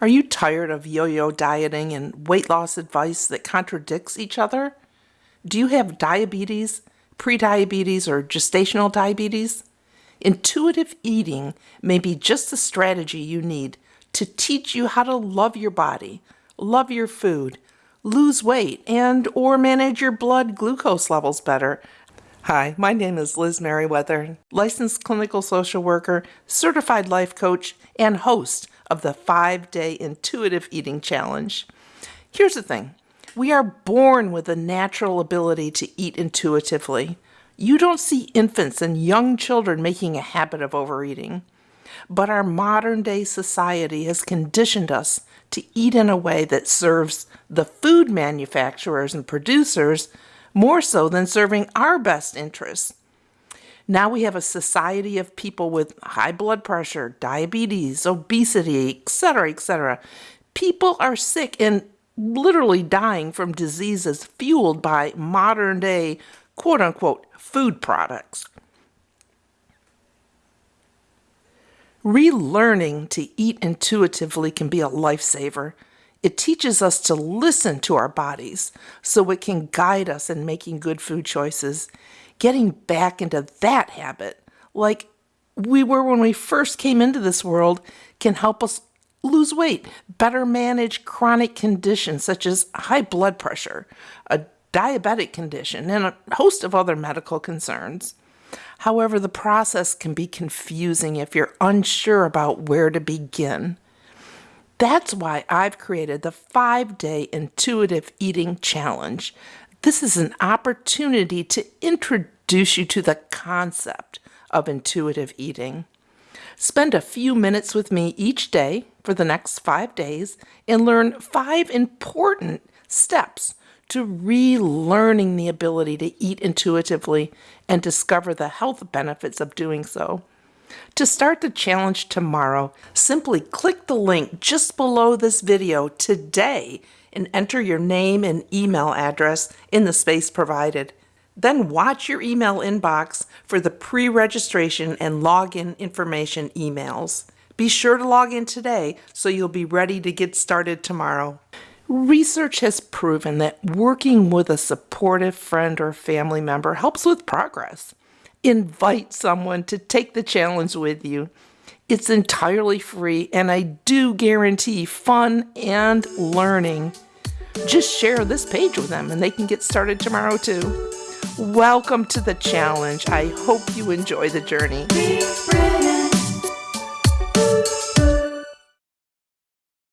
Are you tired of yo yo dieting and weight loss advice that contradicts each other? Do you have diabetes, prediabetes, or gestational diabetes? Intuitive eating may be just the strategy you need to teach you how to love your body, love your food, lose weight, and or manage your blood glucose levels better. Hi, my name is Liz Merriweather, licensed clinical social worker, certified life coach, and host of the 5-day intuitive eating challenge. Here's the thing. We are born with a natural ability to eat intuitively. You don't see infants and young children making a habit of overeating. But our modern day society has conditioned us to eat in a way that serves the food manufacturers and producers more so than serving our best interests. Now we have a society of people with high blood pressure, diabetes, obesity, etc., etc. People are sick and literally dying from diseases fueled by modern day quote unquote food products. Relearning to eat intuitively can be a lifesaver. It teaches us to listen to our bodies so it can guide us in making good food choices. Getting back into that habit, like we were when we first came into this world, can help us lose weight, better manage chronic conditions such as high blood pressure, a diabetic condition, and a host of other medical concerns. However, the process can be confusing if you're unsure about where to begin. That's why I've created the five day intuitive eating challenge. This is an opportunity to introduce you to the concept of intuitive eating. Spend a few minutes with me each day for the next five days and learn five important steps to relearning the ability to eat intuitively and discover the health benefits of doing so. To start the challenge tomorrow, simply click the link just below this video today and enter your name and email address in the space provided. Then watch your email inbox for the pre-registration and login information emails. Be sure to log in today so you'll be ready to get started tomorrow. Research has proven that working with a supportive friend or family member helps with progress. Invite someone to take the challenge with you. It's entirely free and I do guarantee fun and learning. Just share this page with them and they can get started tomorrow too. Welcome to the challenge. I hope you enjoy the journey.